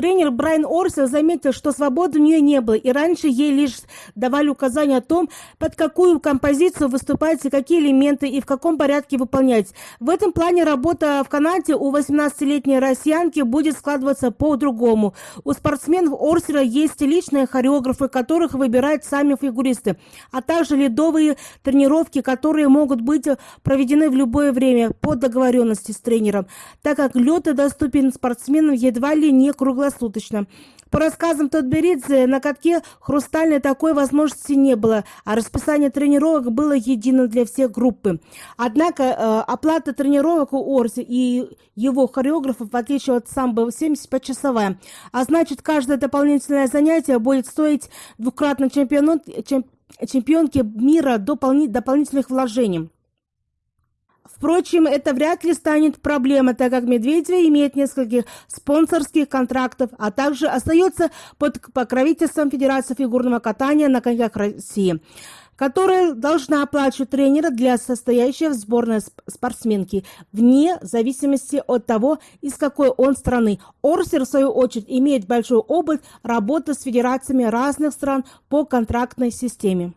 Тренер Брайан Орсел заметил, что свободы у нее не было, и раньше ей лишь давали указания о том, под какую композицию выступать, какие элементы и в каком порядке выполнять. В этом плане работа в Канаде у 18-летней россиянки будет складываться по-другому. У спортсменов Орсера есть личные хореографы, которых выбирают сами фигуристы, а также ледовые тренировки, которые могут быть проведены в любое время по договоренности с тренером, так как лед доступен спортсменам едва ли не круглосуточно. По рассказам Тодберидзе, на катке хрустальной такой возможности не было, а расписание тренировок было единым для всех группы. Однако э, оплата тренировок у Орси и его хореографов, в отличие от самбо, 75-часовая. А значит, каждое дополнительное занятие будет стоить двукратно чемпионат, чем, чемпионке мира дополнительных вложений. Впрочем, это вряд ли станет проблемой, так как Медведева имеет несколько спонсорских контрактов, а также остается под покровительством Федерации фигурного катания на коньках России которая должна оплачивать тренера для состоящей в сборной спортсменки, вне зависимости от того, из какой он страны. Орсер, в свою очередь, имеет большой опыт работы с федерациями разных стран по контрактной системе.